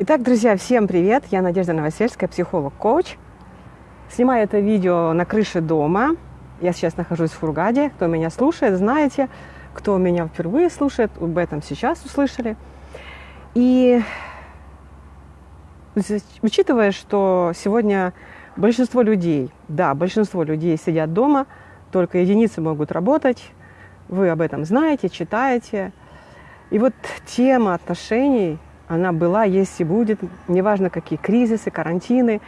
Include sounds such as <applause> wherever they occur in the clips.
Итак, друзья, всем привет! Я Надежда Новосельская, психолог-коуч. Снимаю это видео на крыше дома. Я сейчас нахожусь в Фургаде. Кто меня слушает, знаете. Кто меня впервые слушает, об этом сейчас услышали. И учитывая, что сегодня большинство людей, да, большинство людей сидят дома, только единицы могут работать, вы об этом знаете, читаете. И вот тема отношений – она была, есть и будет, неважно какие кризисы, карантины,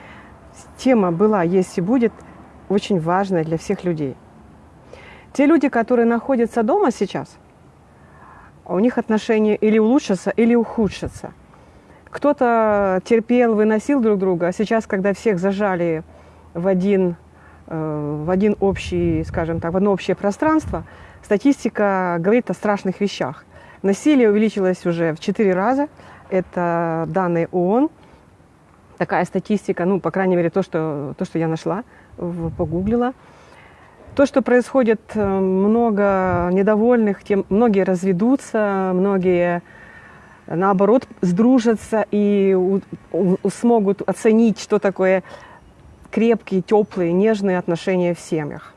тема была, есть и будет, очень важная для всех людей. Те люди, которые находятся дома сейчас, у них отношения или улучшатся, или ухудшатся. Кто-то терпел, выносил друг друга, а сейчас, когда всех зажали в один, э, в один общий, скажем так, в одно общее пространство, статистика говорит о страшных вещах. Насилие увеличилось уже в четыре раза, это данные ООН. Такая статистика, ну, по крайней мере, то, что, то, что я нашла, погуглила. То, что происходит э, много недовольных, тем многие разведутся, многие, наоборот, сдружатся и у, у, смогут оценить, что такое крепкие, теплые, нежные отношения в семьях.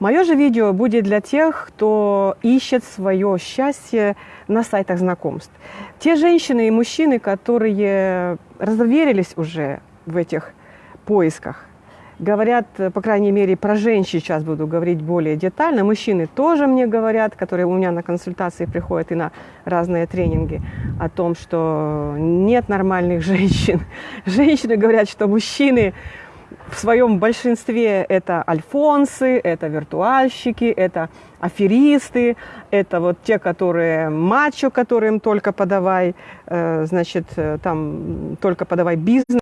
Мое же видео будет для тех, кто ищет свое счастье на сайтах знакомств. Те женщины и мужчины, которые разверились уже в этих поисках, говорят, по крайней мере, про женщин сейчас буду говорить более детально. Мужчины тоже мне говорят, которые у меня на консультации приходят и на разные тренинги, о том, что нет нормальных <laughs> женщин. Женщины говорят, что мужчины в своем большинстве это альфонсы, это виртуальщики, это аферисты, это вот те, которые мачо, которым только подавай, э, значит, э, там только подавай бизнес.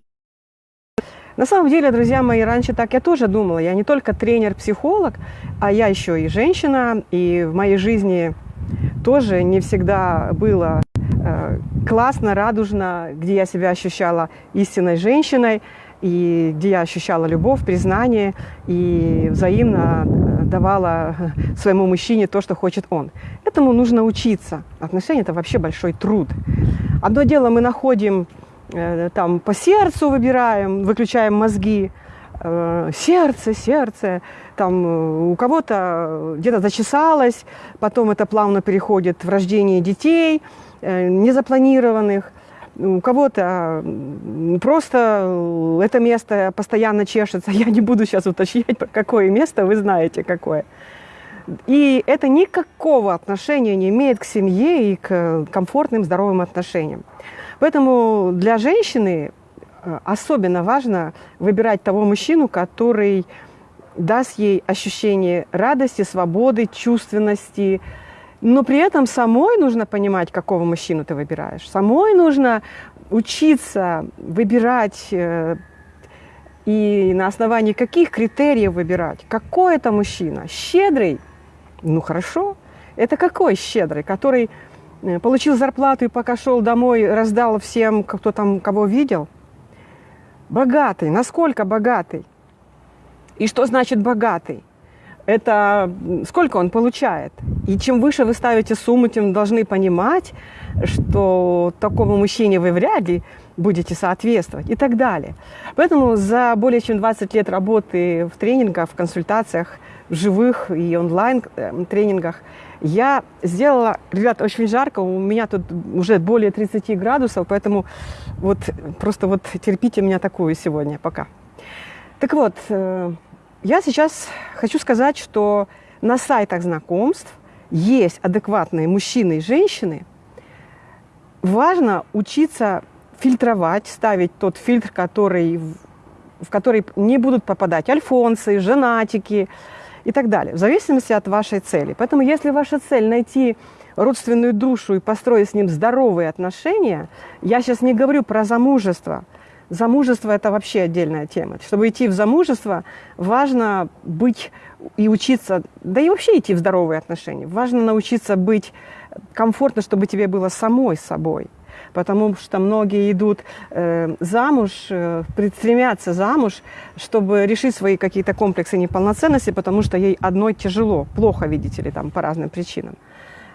На самом деле, друзья мои, раньше так я тоже думала. Я не только тренер-психолог, а я еще и женщина. И в моей жизни тоже не всегда было э, классно, радужно, где я себя ощущала истинной женщиной и где я ощущала любовь, признание и взаимно э, давала своему мужчине то, что хочет он. Этому нужно учиться. Отношения – это вообще большой труд. Одно дело мы находим, э, там по сердцу выбираем, выключаем мозги, э, сердце, сердце, там у кого-то где-то зачесалось, потом это плавно переходит в рождение детей, незапланированных – у кого-то просто это место постоянно чешется. <laughs> Я не буду сейчас уточнять, какое место, вы знаете какое. И это никакого отношения не имеет к семье и к комфортным, здоровым отношениям. Поэтому для женщины э, особенно важно выбирать того мужчину, который даст ей ощущение радости, свободы, чувственности, но при этом самой нужно понимать, какого мужчину ты выбираешь. Самой нужно учиться выбирать э, и на основании каких критериев выбирать. Какой это мужчина? Щедрый? Ну хорошо. Это какой щедрый? Который э, получил зарплату и пока шел домой, раздал всем, кто там кого видел? Богатый. Насколько богатый? И что значит богатый? Это сколько он получает. И чем выше вы ставите сумму, тем должны понимать, что такому мужчине вы вряд ли будете соответствовать и так далее. Поэтому за более чем 20 лет работы в тренингах, в консультациях, в живых и онлайн э, тренингах я сделала, ребят, очень жарко, у меня тут уже более 30 градусов, поэтому вот просто вот терпите меня такую сегодня пока. Так вот, э, я сейчас хочу сказать, что на сайтах знакомств есть адекватные мужчины и женщины. Важно учиться фильтровать, ставить тот фильтр, который, в который не будут попадать альфонсы, женатики и так далее, в зависимости от вашей цели. Поэтому если ваша цель найти родственную душу и построить с ним здоровые отношения, я сейчас не говорю про замужество – Замужество – это вообще отдельная тема. Чтобы идти в замужество, важно быть и учиться, да и вообще идти в здоровые отношения. Важно научиться быть комфортно, чтобы тебе было самой собой. Потому что многие идут э, замуж, э, стремятся замуж, чтобы решить свои какие-то комплексы неполноценности, потому что ей одной тяжело, плохо, видите ли, там, по разным причинам.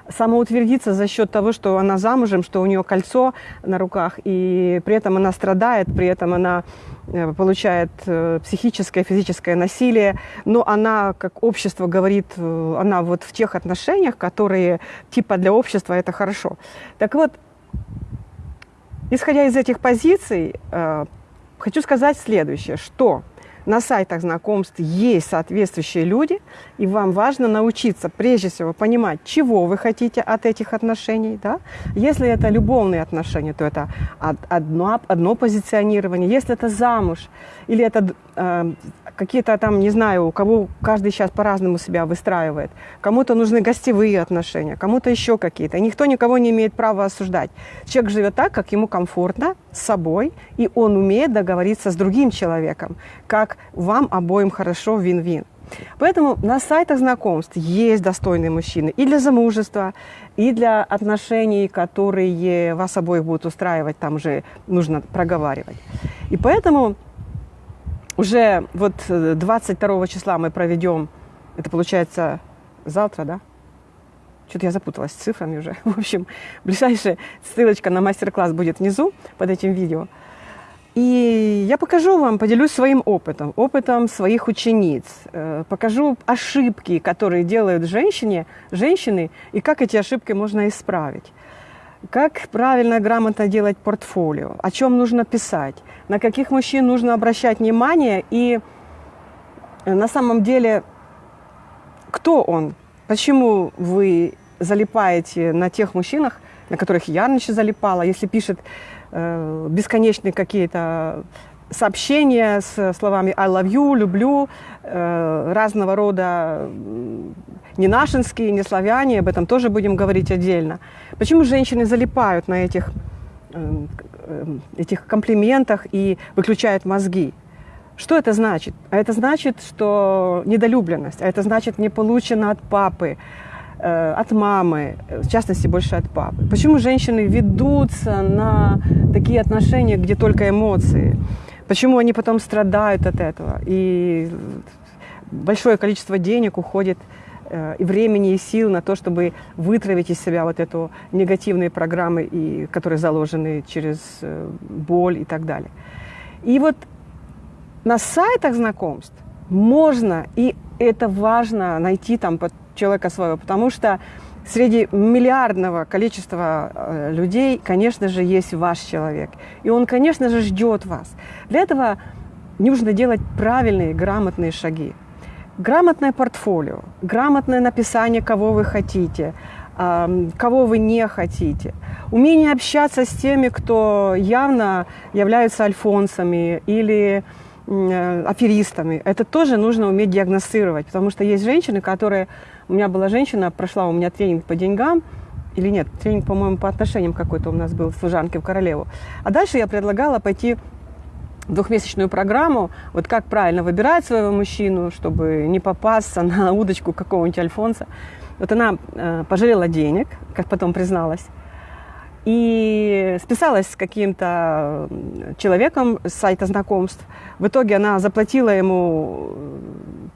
Самоутвердиться за счет того, что она замужем, что у нее кольцо на руках, и при этом она страдает, при этом она э, получает э, психическое, физическое насилие, но она, как общество говорит, э, она вот в тех отношениях, которые типа для общества это хорошо. Так вот, исходя из этих позиций, хочу сказать следующее, что на сайтах знакомств есть соответствующие люди, и вам важно научиться, прежде всего, понимать, чего вы хотите от этих отношений. Да? Если это любовные отношения, то это одно, одно позиционирование. Если это замуж, или это какие-то там, не знаю, у кого каждый сейчас по-разному себя выстраивает. Кому-то нужны гостевые отношения, кому-то еще какие-то. никто никого не имеет права осуждать. Человек живет так, как ему комфортно с собой, и он умеет договориться с другим человеком, как вам обоим хорошо вин-вин. Поэтому на сайтах знакомств есть достойные мужчины и для замужества, и для отношений, которые вас обоих будут устраивать, там уже нужно проговаривать. И поэтому уже вот 22 э, числа мы проведем, это получается завтра, да? Что-то я запуталась с цифрами уже. <laughs> В общем, ближайшая ссылочка на мастер-класс будет внизу под этим видео. И я покажу вам, поделюсь своим опытом, опытом своих учениц, э, покажу ошибки, которые делают женщине, женщины, и как эти ошибки можно исправить. Как правильно, грамотно делать портфолио, о чем нужно писать, на каких мужчин нужно обращать внимание? И э, на самом деле, кто он, почему вы залипаете на тех мужчинах, на которых я раньше залипала, если пишет э, бесконечные какие-то сообщения с словами «I love you», «люблю», э, разного рода не нашинские, не славяне, об этом тоже будем говорить отдельно. Почему женщины залипают на этих, э, этих комплиментах и выключают мозги? Что это значит? А это значит, что недолюбленность, а это значит не получено от папы, э, от мамы, в частности, больше от папы. Почему женщины ведутся на такие отношения, где только эмоции? Почему они потом страдают от этого? И большое количество денег уходит и времени, и сил на то, чтобы вытравить из себя вот эту негативные программы, и, которые заложены через э, боль и так далее. И вот на сайтах знакомств можно, и это важно найти там человека своего, потому что среди миллиардного количества э, людей, конечно же, есть ваш человек. И он, конечно же, ждет вас. Для этого нужно делать правильные, грамотные шаги. Грамотное портфолио, грамотное написание, кого вы хотите, кого вы не хотите. Умение общаться с теми, кто явно являются альфонсами или э, аферистами. Это тоже нужно уметь диагностировать, потому что есть женщины, которые у меня была женщина, прошла у меня тренинг по деньгам, или нет, тренинг, по-моему, по отношениям какой-то у нас был, служанки в королеву. А дальше я предлагала пойти двухмесячную программу, вот как правильно выбирать своего мужчину, чтобы не попасться на удочку какого-нибудь альфонса. Вот она э, пожалела денег, как потом призналась, и списалась с каким-то человеком с сайта знакомств. В итоге она заплатила ему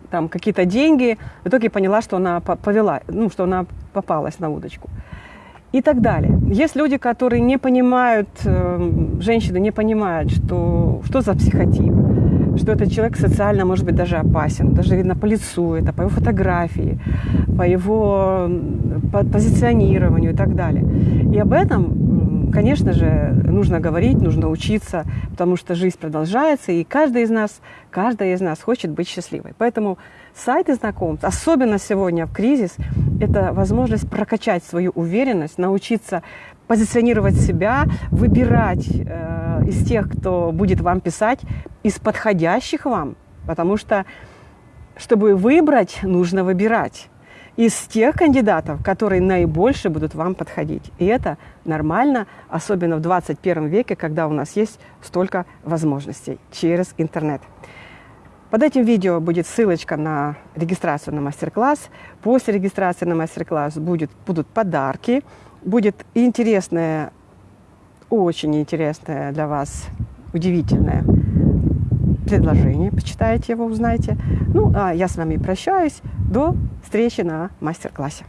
там какие-то деньги, в итоге поняла, что она повела, ну, что она попалась на удочку. И так далее. Есть люди, которые не понимают, э, женщины не понимают, что, что за психотип, что этот человек социально, может быть, даже опасен. Даже видно по лицу это, по его фотографии, по его по позиционированию и так далее. И об этом, конечно же, нужно говорить, нужно учиться, потому что жизнь продолжается, и каждый из нас, каждая из нас хочет быть счастливой. Поэтому сайты знакомств, особенно сегодня в кризис, это возможность прокачать свою уверенность, научиться позиционировать себя, выбирать э, из тех, кто будет вам писать, из подходящих вам, потому что, чтобы выбрать, нужно выбирать из тех кандидатов, которые наибольше будут вам подходить. И это нормально, особенно в 21 веке, когда у нас есть столько возможностей через интернет. Под этим видео будет ссылочка на регистрацию на мастер-класс. После регистрации на мастер-класс будут подарки, будет интересное, очень интересное для вас, удивительное предложение. Почитайте его, узнаете. Ну, а я с вами прощаюсь. До встречи на мастер-классе.